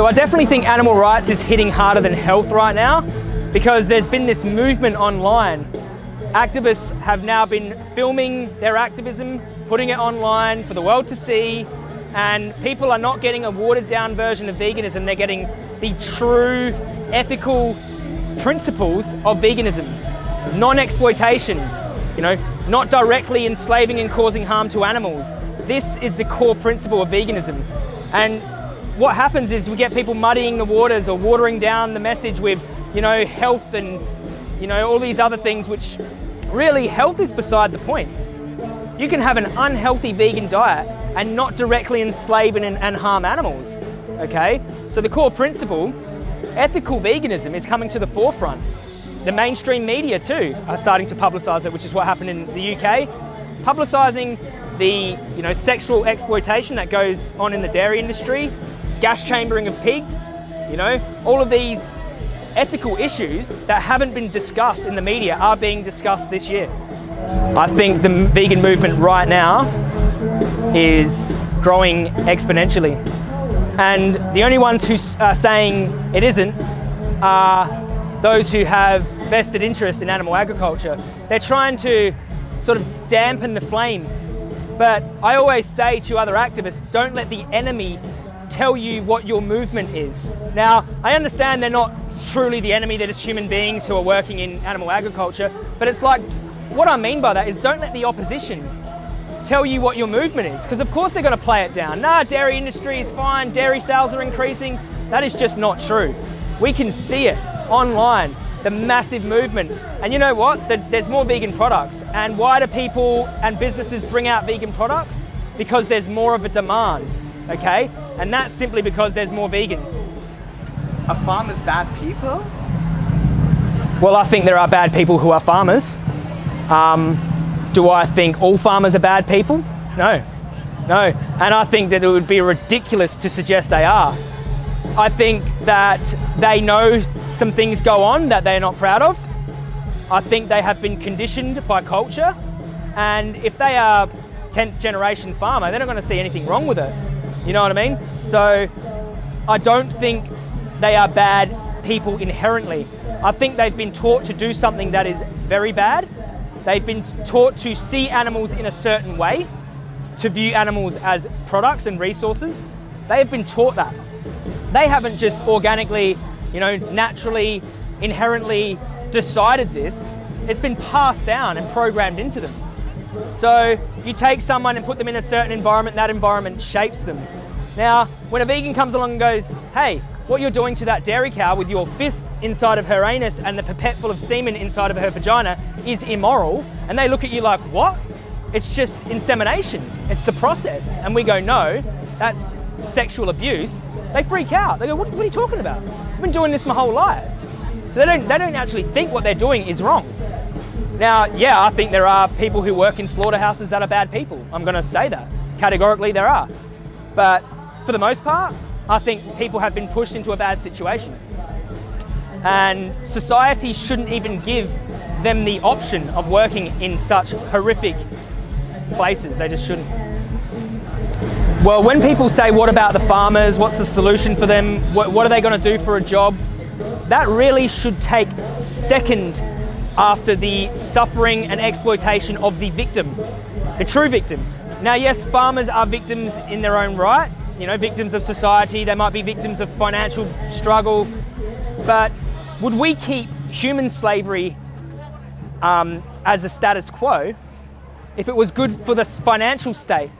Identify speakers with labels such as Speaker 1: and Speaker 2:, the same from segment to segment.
Speaker 1: So I definitely think animal rights is hitting harder than health right now because there's been this movement online. Activists have now been filming their activism, putting it online for the world to see, and people are not getting a watered down version of veganism, they're getting the true ethical principles of veganism. Non-exploitation, you know, not directly enslaving and causing harm to animals. This is the core principle of veganism. And what happens is we get people muddying the waters or watering down the message with, you know, health and, you know, all these other things which really health is beside the point. You can have an unhealthy vegan diet and not directly enslave and, and harm animals, okay? So the core principle, ethical veganism is coming to the forefront. The mainstream media too are starting to publicise it, which is what happened in the UK. Publicising the you know, sexual exploitation that goes on in the dairy industry, gas chambering of pigs, you know, all of these ethical issues that haven't been discussed in the media are being discussed this year. I think the vegan movement right now is growing exponentially. And the only ones who are saying it isn't are those who have vested interest in animal agriculture. They're trying to sort of dampen the flame. But I always say to other activists, don't let the enemy tell you what your movement is. Now, I understand they're not truly the enemy, they're just human beings who are working in animal agriculture, but it's like, what I mean by that is don't let the opposition tell you what your movement is, because of course they're going to play it down. Nah, dairy industry is fine, dairy sales are increasing. That is just not true. We can see it online, the massive movement. And you know what? There's more vegan products. And why do people and businesses bring out vegan products? Because there's more of a demand okay? And that's simply because there's more vegans.
Speaker 2: Are farmers bad people?
Speaker 1: Well, I think there are bad people who are farmers. Um, do I think all farmers are bad people? No, no. And I think that it would be ridiculous to suggest they are. I think that they know some things go on that they're not proud of. I think they have been conditioned by culture. And if they are 10th generation farmer, they're not going to see anything wrong with it. You know what I mean? So I don't think they are bad people inherently. I think they've been taught to do something that is very bad. They've been taught to see animals in a certain way, to view animals as products and resources. They have been taught that. They haven't just organically, you know, naturally, inherently decided this. It's been passed down and programmed into them. So if you take someone and put them in a certain environment, that environment shapes them. Now, when a vegan comes along and goes, hey, what you're doing to that dairy cow with your fist inside of her anus and the pipette full of semen inside of her vagina is immoral, and they look at you like, what? It's just insemination. It's the process. And we go, no, that's sexual abuse. They freak out. They go, what, what are you talking about? I've been doing this my whole life. So they don't, they don't actually think what they're doing is wrong. Now, yeah, I think there are people who work in slaughterhouses that are bad people. I'm going to say that. Categorically, there are. But for the most part, I think people have been pushed into a bad situation. And society shouldn't even give them the option of working in such horrific places. They just shouldn't. Well, when people say, what about the farmers? What's the solution for them? What, what are they going to do for a job? That really should take second after the suffering and exploitation of the victim, the true victim. Now, yes, farmers are victims in their own right, you know, victims of society, they might be victims of financial struggle, but would we keep human slavery um, as a status quo if it was good for the financial state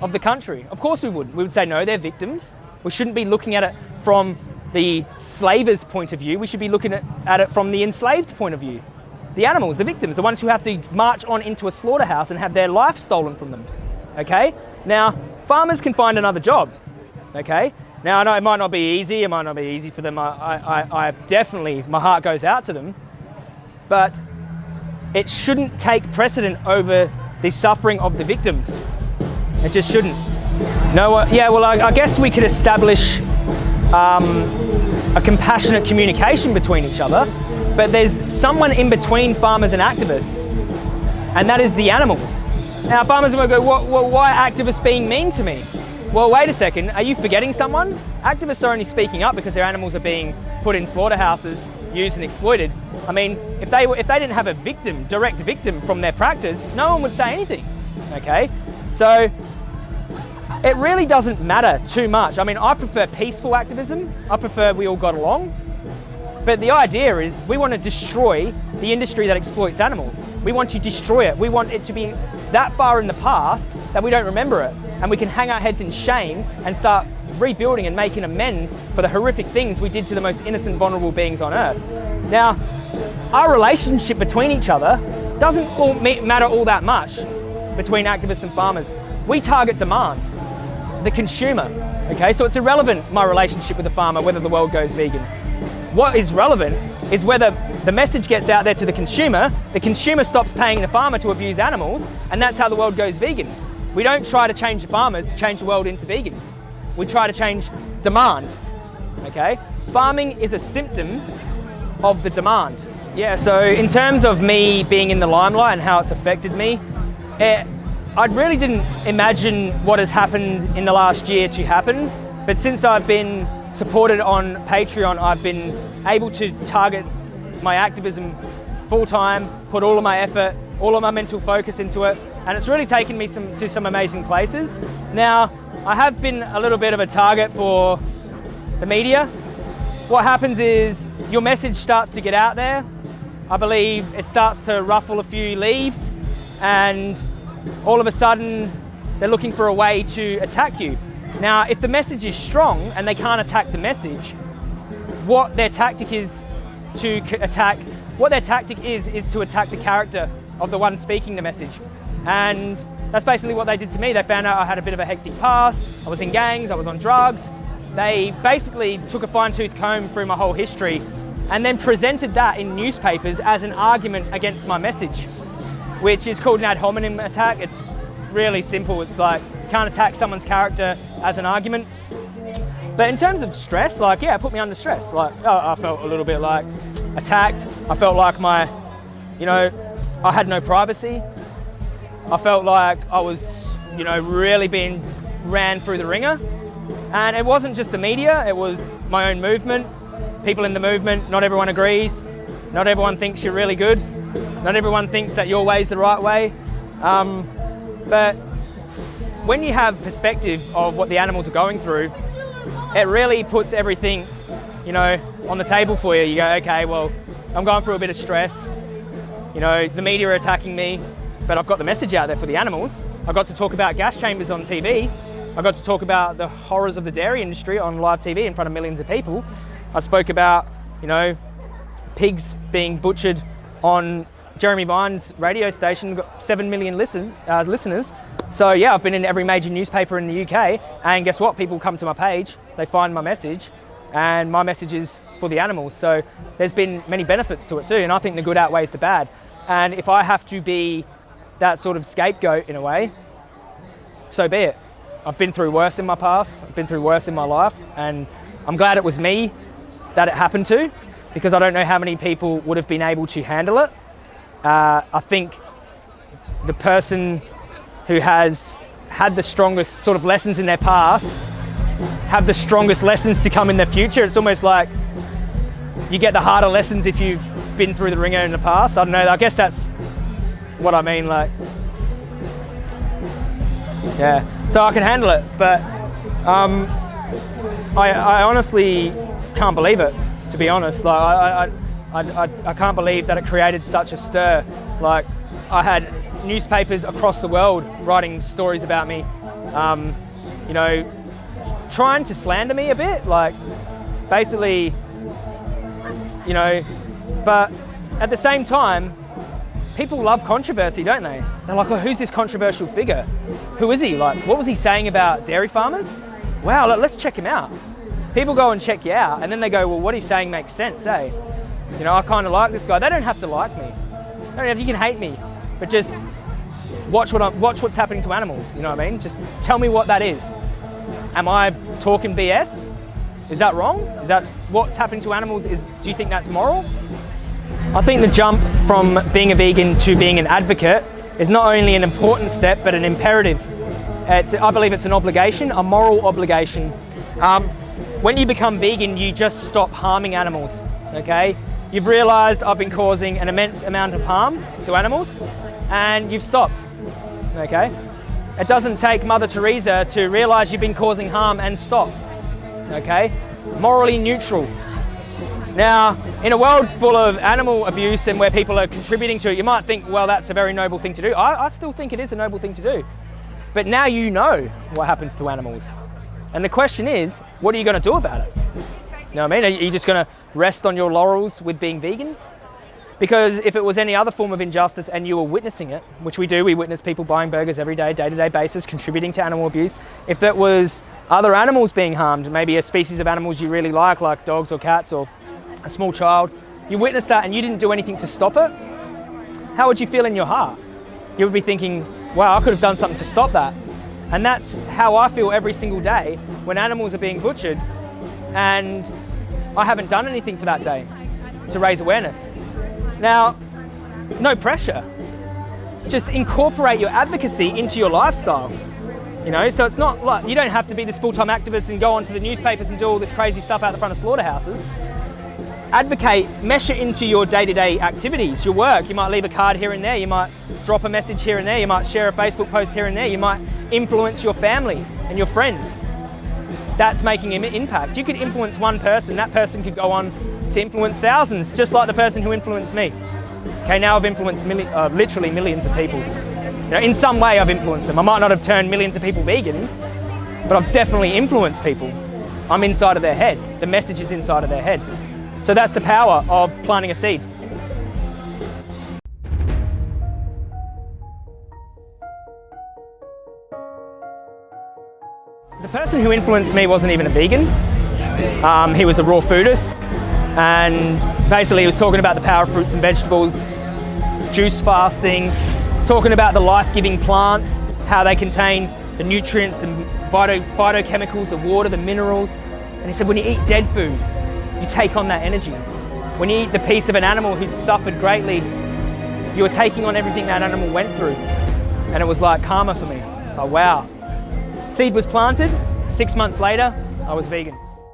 Speaker 1: of the country? Of course we would. We would say, no, they're victims. We shouldn't be looking at it from the slaver's point of view. We should be looking at, at it from the enslaved point of view the animals, the victims, the ones who have to march on into a slaughterhouse and have their life stolen from them. Okay? Now, farmers can find another job. Okay? Now, I know it might not be easy, it might not be easy for them. I, I, I definitely, my heart goes out to them. But it shouldn't take precedent over the suffering of the victims. It just shouldn't. No, uh, yeah, well, I, I, guess we could establish um, a compassionate communication between each other but there's someone in between farmers and activists, and that is the animals. Now farmers will go, what, why are activists being mean to me? well, wait a second, are you forgetting someone? Activists are only speaking up because their animals are being put in slaughterhouses, used and exploited. I mean, if they, if they didn't have a victim, direct victim from their practice, no one would say anything, okay? So it really doesn't matter too much. I mean, I prefer peaceful activism. I prefer we all got along. But the idea is we want to destroy the industry that exploits animals. We want to destroy it. We want it to be that far in the past that we don't remember it. And we can hang our heads in shame and start rebuilding and making amends for the horrific things we did to the most innocent, vulnerable beings on earth. Now, our relationship between each other doesn't all matter all that much between activists and farmers. We target demand the consumer. Okay, so it's irrelevant, my relationship with the farmer, whether the world goes vegan. What is relevant is whether the message gets out there to the consumer, the consumer stops paying the farmer to abuse animals, and that's how the world goes vegan. We don't try to change the farmers to change the world into vegans. We try to change demand, okay? Farming is a symptom of the demand. Yeah, so in terms of me being in the limelight and how it's affected me, it, I really didn't imagine what has happened in the last year to happen, but since I've been supported on Patreon, I've been able to target my activism full time, put all of my effort, all of my mental focus into it, and it's really taken me some, to some amazing places. Now, I have been a little bit of a target for the media. What happens is your message starts to get out there. I believe it starts to ruffle a few leaves and all of a sudden they're looking for a way to attack you. Now, if the message is strong and they can't attack the message, what their tactic is to attack, what their tactic is, is to attack the character of the one speaking the message. And that's basically what they did to me. They found out I had a bit of a hectic past, I was in gangs, I was on drugs. They basically took a fine tooth comb through my whole history and then presented that in newspapers as an argument against my message which is called an ad hominem attack. It's really simple. It's like can't attack someone's character as an argument. But in terms of stress, like, yeah, it put me under stress. Like, I felt a little bit like attacked. I felt like my, you know, I had no privacy. I felt like I was, you know, really being ran through the ringer. And it wasn't just the media, it was my own movement, people in the movement. Not everyone agrees. Not everyone thinks you're really good. Not everyone thinks that your way is the right way. Um, but when you have perspective of what the animals are going through, it really puts everything, you know, on the table for you. You go, okay, well, I'm going through a bit of stress. You know, the media are attacking me, but I've got the message out there for the animals. I got to talk about gas chambers on TV. I got to talk about the horrors of the dairy industry on live TV in front of millions of people. I spoke about, you know, pigs being butchered on Jeremy Vine's radio station, got 7 million uh, listeners. So yeah, I've been in every major newspaper in the UK and guess what? People come to my page, they find my message and my message is for the animals. So there's been many benefits to it too and I think the good outweighs the bad. And if I have to be that sort of scapegoat in a way, so be it. I've been through worse in my past, I've been through worse in my life and I'm glad it was me that it happened to because I don't know how many people would have been able to handle it. Uh, I think the person who has had the strongest sort of lessons in their past have the strongest lessons to come in the future. It's almost like you get the harder lessons if you've been through the ringer in the past. I don't know, I guess that's what I mean, like, yeah. So I can handle it, but um, I, I honestly can't believe it to be honest. Like I, I, I, I, can't believe that it created such a stir. Like I had newspapers across the world writing stories about me, um, you know, trying to slander me a bit, like basically, you know, but at the same time, people love controversy, don't they? They're like, who's this controversial figure? Who is he? Like, what was he saying about dairy farmers? Wow, let's check him out people go and check you out and then they go, well, what he's saying makes sense, eh? You know, I kind of like this guy. They don't have to like me. don't have, you can hate me, but just watch what I'm, watch what's happening to animals. You know what I mean? Just tell me what that is. Am I talking BS? Is that wrong? Is that what's happening to animals? Is do you think that's moral? I think the jump from being a vegan to being an advocate is not only an important step, but an imperative. It's, I believe it's an obligation, a moral obligation. Um, when you become vegan, you just stop harming animals, okay? You've realized I've been causing an immense amount of harm to animals and you've stopped, okay? It doesn't take Mother Teresa to realize you've been causing harm and stop, okay? Morally neutral. Now, in a world full of animal abuse and where people are contributing to it, you might think, well, that's a very noble thing to do. I, I still think it is a noble thing to do. But now you know what happens to animals. And the question is, what are you going to do about it? You know what I mean? Are you just going to rest on your laurels with being vegan? Because if it was any other form of injustice and you were witnessing it, which we do, we witness people buying burgers every day, day to day basis, contributing to animal abuse. If that was other animals being harmed, maybe a species of animals you really like, like dogs or cats or a small child, you witnessed that and you didn't do anything to stop it, how would you feel in your heart? You would be thinking, wow, I could have done something to stop that. And that's how I feel every single day when animals are being butchered and I haven't done anything for that day to raise awareness. Now, no pressure. Just incorporate your advocacy into your lifestyle. You know, so it's not like you don't have to be this full-time activist and go onto the newspapers and do all this crazy stuff out the front of slaughterhouses advocate, mesh it into your day-to-day activities, your work. You might leave a card here and there, you might drop a message here and there, you might share a Facebook post here and there, you might influence your family and your friends. That's making an impact. You could influence one person, that person could go on to influence thousands, just like the person who influenced me. Okay, now I've influenced uh, literally millions of people. You know, in some way I've influenced them. I might not have turned millions of people vegan, but I've definitely influenced people. I'm inside of their head. The message is inside of their head. So that's the power of planting a seed. The person who influenced me wasn't even a vegan. Um, he was a raw foodist and basically he was talking about the power of fruits and vegetables, juice fasting, talking about the life-giving plants, how they contain the nutrients, the phyto phytochemicals, the water, the minerals. And he said when you eat dead food, you take on that energy. When you eat the piece of an animal who'd suffered greatly, you were taking on everything that animal went through. And it was like karma for me. Like, wow. Seed was planted, six months later, I was vegan.